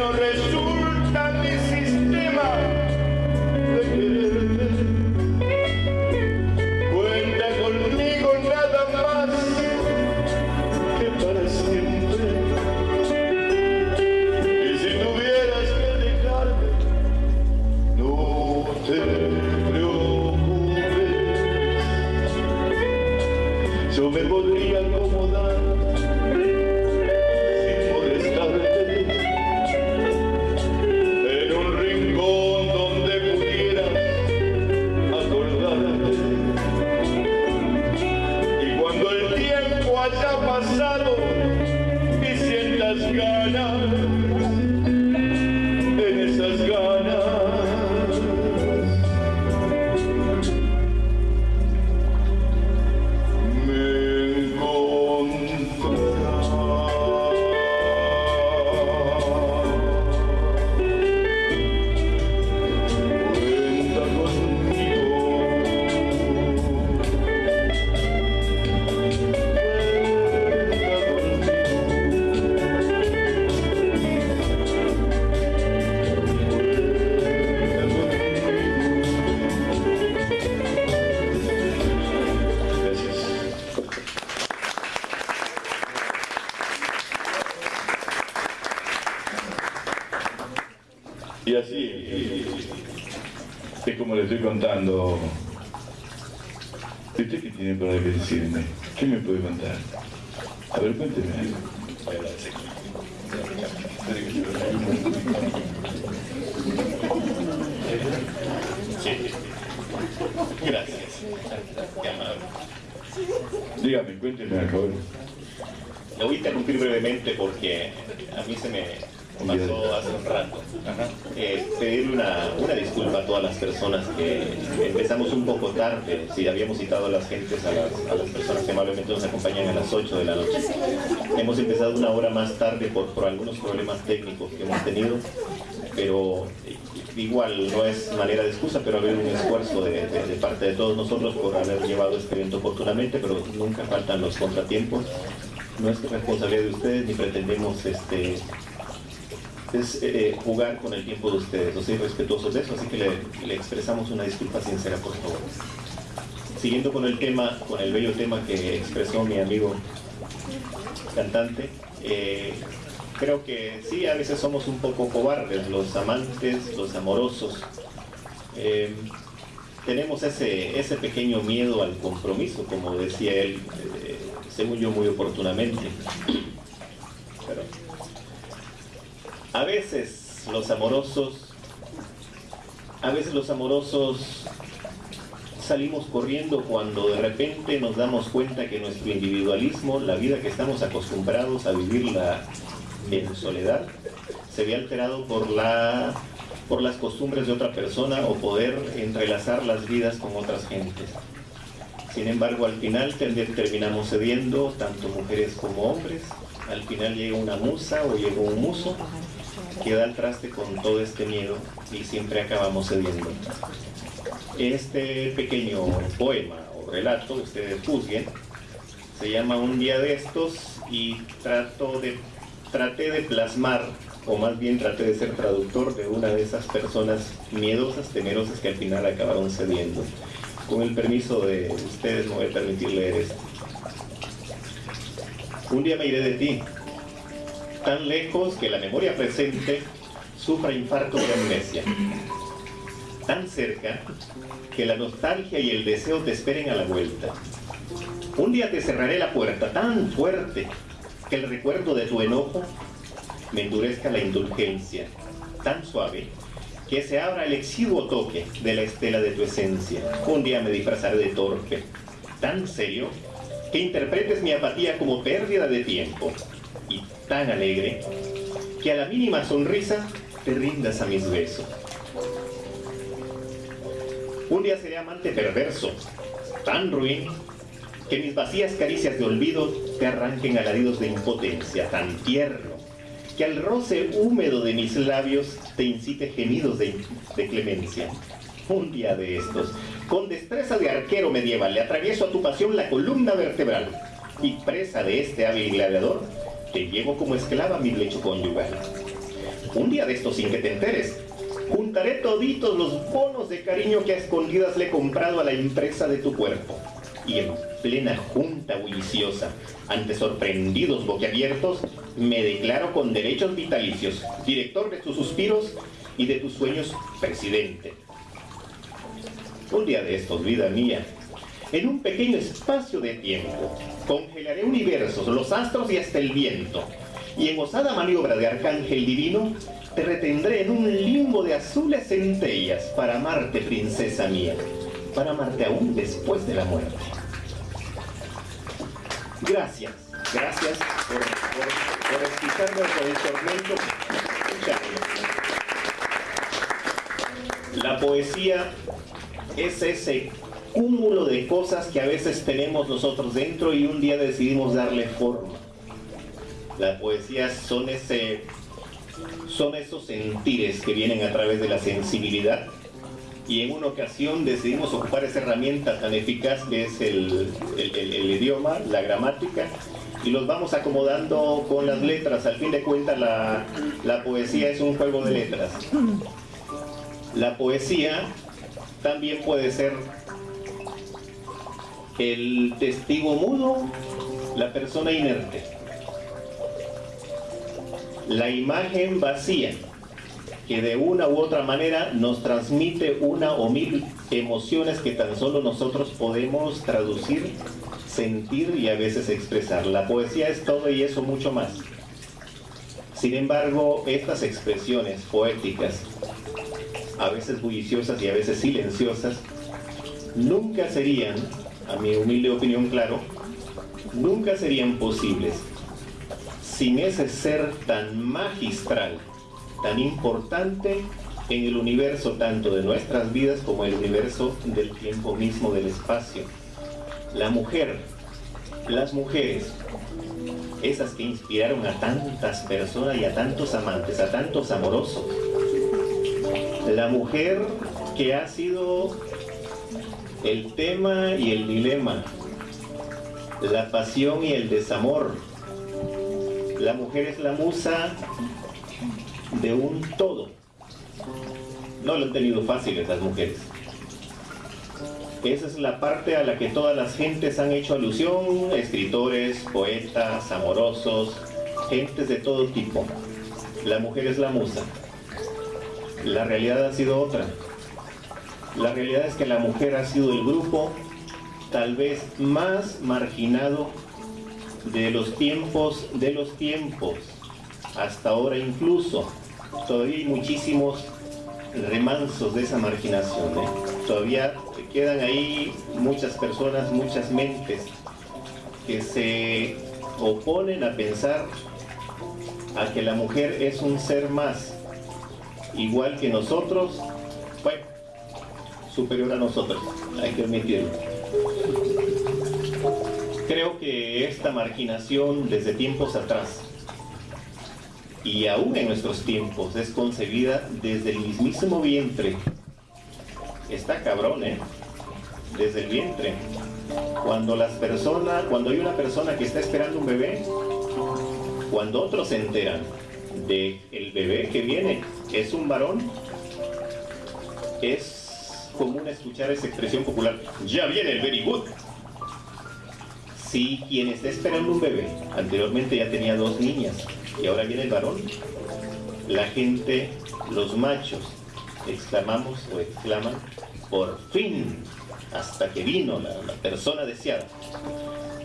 no resulta difícil. contando. Usted qué tiene para decirme? ¿Qué me puede contar? A ver, cuénteme. Gracias. Qué amable. Dígame, cuénteme algo. Lo voy a interrumpir brevemente porque a mí se me pasó hace un rato. Eh, pedirle una, una, disculpa a todas las personas que empezamos un poco tarde, si habíamos citado a las gentes, a las, a las personas que amablemente nos acompañan a las 8 de la noche. Hemos empezado una hora más tarde por, por algunos problemas técnicos que hemos tenido, pero igual no es manera de excusa, pero ha habido un esfuerzo de, de, parte de todos nosotros por haber llevado este evento oportunamente, pero nunca faltan los contratiempos. No es responsabilidad de ustedes ni pretendemos este, es eh, jugar con el tiempo de ustedes. No soy respetuosos de eso, así que le, expresamos una disculpa sincera, por favor. Siguiendo con el tema, con el bello tema que expresó mi amigo cantante, eh, creo que sí, a veces somos un poco cobardes, los amantes, los amorosos. Eh, tenemos ese, ese pequeño miedo al compromiso, como decía él, eh, según yo muy oportunamente. A veces los amorosos, a veces los amorosos salimos corriendo cuando de repente nos damos cuenta que nuestro individualismo, la vida que estamos acostumbrados a vivirla en soledad, se ve alterado por, la, por las costumbres de otra persona o poder entrelazar las vidas con otras gentes. Sin embargo, al final terminamos cediendo, tanto mujeres como hombres. Al final llega una musa o llega un muso queda al traste con todo este miedo y siempre acabamos cediendo. Este pequeño poema o relato, ustedes juzguen, se llama Un día de estos y trato de, traté de plasmar, o más bien traté de ser traductor de una de esas personas miedosas, temerosas que al final acabaron cediendo. Con el permiso de ustedes me voy a permitir leer esto. Un día me iré de ti, tan lejos que la memoria presente sufra infarto de amnesia. Tan cerca que la nostalgia y el deseo te esperen a la vuelta. Un día te cerraré la puerta tan fuerte que el recuerdo de tu enojo me endurezca la indulgencia, tan suave que se abra el exiguo toque de la estela de tu esencia. Un día me disfrazaré de torpe, tan serio que interpretes mi apatía como pérdida de tiempo y tan alegre que a la mínima sonrisa te rindas a mis besos. Un día seré amante perverso, tan ruin, que mis vacías caricias de olvido te arranquen alaridos de impotencia, tan tierno, que al roce húmedo de mis labios te incite gemidos de, de clemencia. Un día de estos, con destreza de arquero medieval, le atravieso a tu pasión la columna vertebral, y presa de este hábil gladiador, te llevo como esclava mi lecho conyugal. Un día de estos sin que te enteres, juntaré toditos los bonos de cariño que a escondidas le he comprado a la empresa de tu cuerpo. Y en plena junta bulliciosa, ante sorprendidos boquiabiertos, me declaro con derechos vitalicios, director de tus suspiros y de tus sueños, presidente. Un día de estos, vida mía, en un pequeño espacio de tiempo. Congelaré universos, los astros y hasta el viento. Y en osada maniobra de arcángel divino, te retendré en un limbo de azules centellas para amarte, princesa mía, para amarte aún después de la muerte. Gracias, gracias por, por, por con el tormento. La poesía es ese cúmulo de cosas que a veces tenemos nosotros dentro y un día decidimos darle forma. La poesía son, ese, son esos sentires que vienen a través de la sensibilidad y en una ocasión decidimos ocupar esa herramienta tan eficaz que es el, el, el, idioma, la gramática, y los vamos acomodando con las letras. Al fin de cuentas la, la poesía es un juego de letras. La poesía también puede ser el testigo mudo, la persona inerte. La imagen vacía, que de una u otra manera nos transmite una o mil emociones que tan solo nosotros podemos traducir, sentir y a veces expresar. La poesía es todo y eso mucho más. Sin embargo, estas expresiones poéticas, a veces bulliciosas y a veces silenciosas, nunca serían a mi humilde opinión, claro, nunca serían posibles sin ese ser tan magistral tan importante en el universo tanto de nuestras vidas como el universo del tiempo mismo, del espacio. La mujer, las mujeres, esas que inspiraron a tantas personas y a tantos amantes, a tantos amorosos. La mujer que ha sido el tema y el dilema, la pasión y el desamor. La mujer es la musa de un todo. No lo han tenido fácil esas mujeres. Esa es la parte a la que todas las gentes han hecho alusión, escritores, poetas, amorosos, gentes de todo tipo. La mujer es la musa. La realidad ha sido otra. La realidad es que la mujer ha sido el grupo tal vez más marginado de los tiempos de los tiempos. Hasta ahora incluso todavía hay muchísimos remansos de esa marginación. ¿eh? Todavía quedan ahí muchas personas, muchas mentes que se oponen a pensar a que la mujer es un ser más, igual que nosotros, superior a nosotros, hay que admitirlo. Creo que esta marginación desde tiempos atrás y aún en nuestros tiempos es concebida desde el mismísimo vientre. Está cabrón, ¿eh? Desde el vientre. Cuando las personas, cuando hay una persona que está esperando un bebé, cuando otros se enteran de bebé que viene es un varón, es común escuchar esa expresión popular, ya viene el very good. Si quien está esperando un bebé, anteriormente ya tenía dos niñas, y ahora viene el varón, la gente, los machos, exclamamos o exclaman, por fin, hasta que vino la, persona deseada.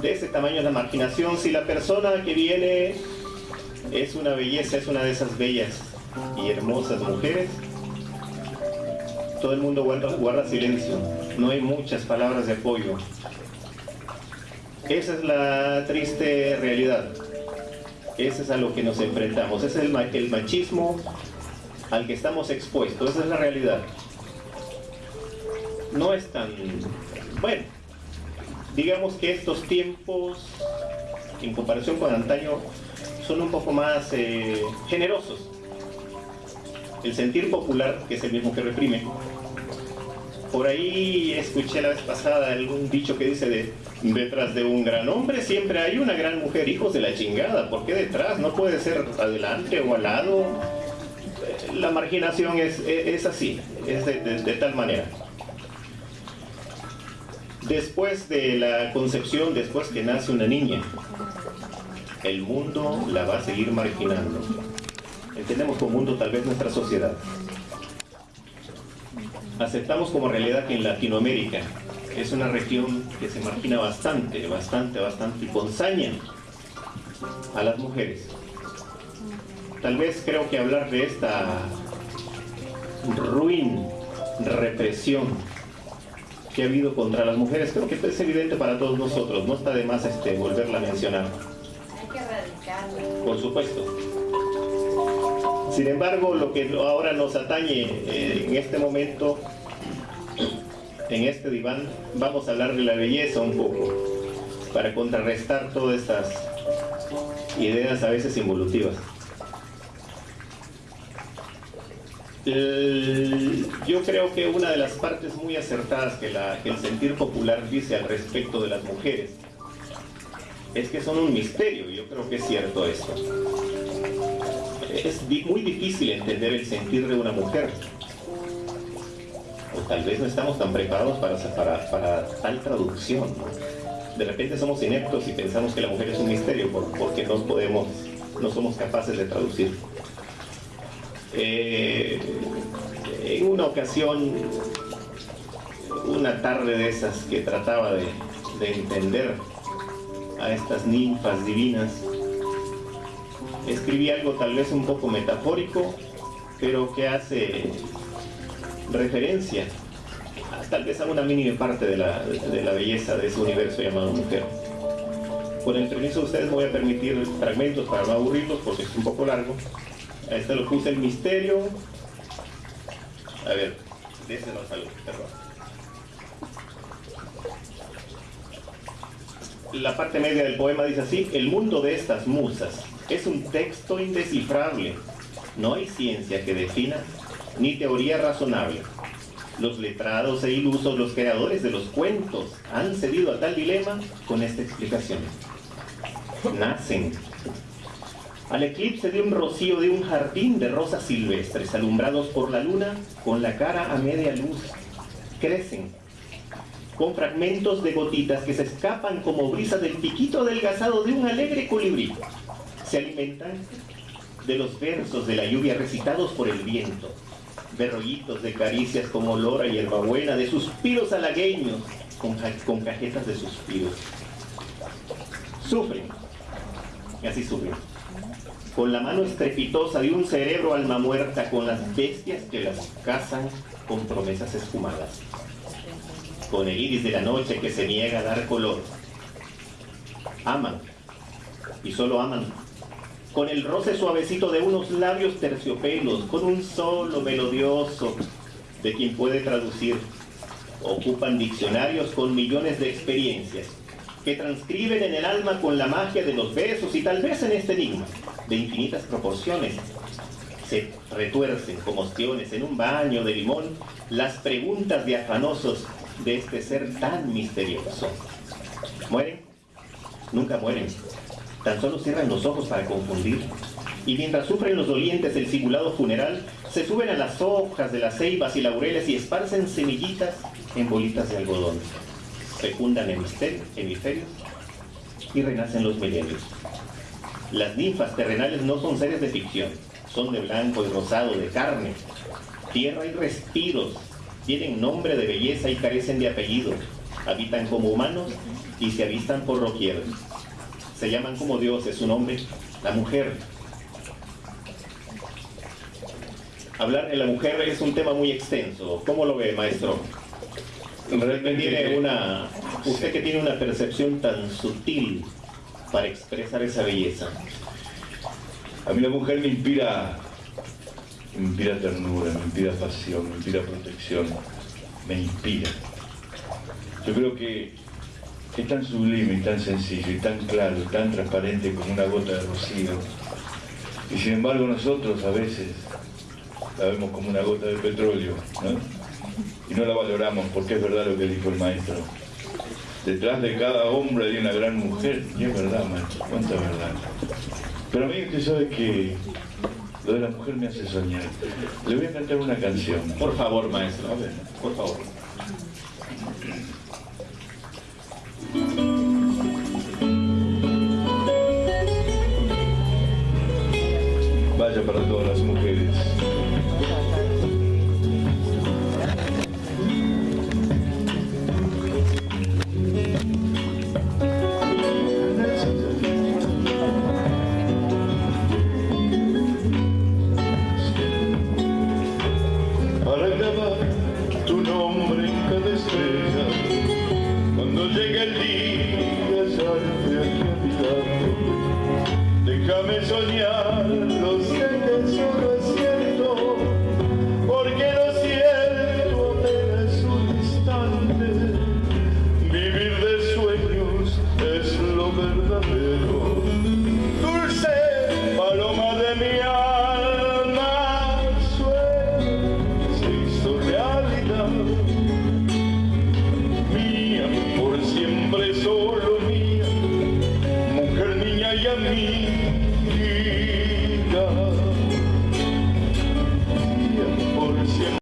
De ese tamaño es la marginación, si la persona que viene es una belleza, es una de esas bellas y hermosas mujeres, todo el mundo guarda, silencio, no hay muchas palabras de apoyo. Esa es la triste realidad. Ese es a lo que nos enfrentamos. Ese es el, el machismo al que estamos expuestos. Esa es la realidad. No es tan... Bueno, digamos que estos tiempos, en comparación con antaño, son un poco más eh, generosos. El sentir popular, que es el mismo que reprime. Por ahí escuché la vez pasada algún dicho que dice de detrás de un gran hombre siempre hay una gran mujer, hijos de la chingada. ¿Por qué detrás? No puede ser adelante o al lado. La marginación es, es así, es de, tal manera. Después de la concepción, después que nace una niña, el mundo la va a seguir marginando. Entendemos como mundo tal vez nuestra sociedad. Aceptamos como realidad que en Latinoamérica es una región que se margina bastante, bastante, bastante y con saña a las mujeres. Tal vez creo que hablar de esta ruin represión que ha habido contra las mujeres, creo que es evidente para todos nosotros, no está de más este, volverla a mencionar. Hay que erradicarla. Por supuesto. Sin embargo, lo que ahora nos atañe eh, en este momento, en este diván, vamos a hablar de la belleza un poco, para contrarrestar todas estas ideas a veces involutivas. Yo creo que una de las partes muy acertadas que, el sentir popular dice al respecto de las mujeres es que son un misterio, yo creo que es cierto esto. Es muy difícil entender el sentir de una mujer. O tal vez no estamos tan preparados para, para, para tal traducción. De repente somos ineptos y pensamos que la mujer es un misterio por, porque no podemos, no somos capaces de traducir. Eh, en una ocasión, una tarde de esas que trataba de, de entender a estas ninfas divinas, escribí algo tal vez un poco metafórico, pero que hace referencia tal vez a una mínima parte de la, de la belleza de ese universo llamado mujer. Con el permiso de ustedes voy a permitir fragmentos para no aburrirlos porque es un poco largo A este lo puse el misterio. A ver, désenos algo, perdón. La parte media del poema dice así, el mundo de estas musas es un texto indescifrable. No hay ciencia que defina, ni teoría razonable. Los letrados e ilusos, los creadores de los cuentos, han cedido a tal dilema con esta explicación. Nacen al eclipse de un rocío de un jardín de rosas silvestres, alumbrados por la luna, con la cara a media luz. Crecen, con fragmentos de gotitas que se escapan como brisas del piquito adelgazado de un alegre colibrí. Se alimentan de los versos de la lluvia recitados por el viento, de rollitos de caricias como olor a hierbabuena, de suspiros halagueños con, con cajetas de suspiros. Sufren, y así sufren, con la mano estrepitosa de un cerebro alma muerta, con las bestias que las cazan con promesas esfumadas, con el iris de la noche que se niega a dar color. Aman, y solo aman con el roce suavecito de unos labios terciopelos, con un solo melodioso de quien puede traducir. Ocupan diccionarios con millones de experiencias, que transcriben en el alma con la magia de los besos y tal vez en este enigma, de infinitas proporciones, se retuercen como ostiones en un baño de limón las preguntas de afanosos de este ser tan misterioso. ¿Mueren? Nunca mueren Tan solo cierran los ojos para confundir. Y mientras sufren los dolientes el simulado funeral, se suben a las hojas de las ceibas y laureles y esparcen semillitas en bolitas de algodón. Fecundan hemisferios y renacen los milenios. Las ninfas terrenales no son seres de ficción, son de blanco y rosado, de carne, tierra y respiros, tienen nombre de belleza y carecen de apellido, habitan como humanos y se avistan por doquier se llaman como Dios, es un hombre, la mujer. Hablar de la mujer es un tema muy extenso. ¿Cómo lo ve, maestro? Realmente una, usted que tiene una percepción tan sutil para expresar esa belleza. A mí la mujer me inspira, me inspira ternura, me inspira pasión, me inspira protección, me inspira. Yo creo que es tan sublime y tan sencillo y tan claro tan transparente como una gota de rocío. Y sin embargo nosotros a veces la vemos como una gota de petróleo, ¿no? Y no la valoramos porque es verdad lo que dijo el maestro. Detrás de cada hombre hay una gran mujer, y es verdad, maestro, cuánta verdad. Pero a mí usted sabe que lo de la mujer me hace soñar. Le voy a cantar una canción. Por favor, maestro, a ver, por favor.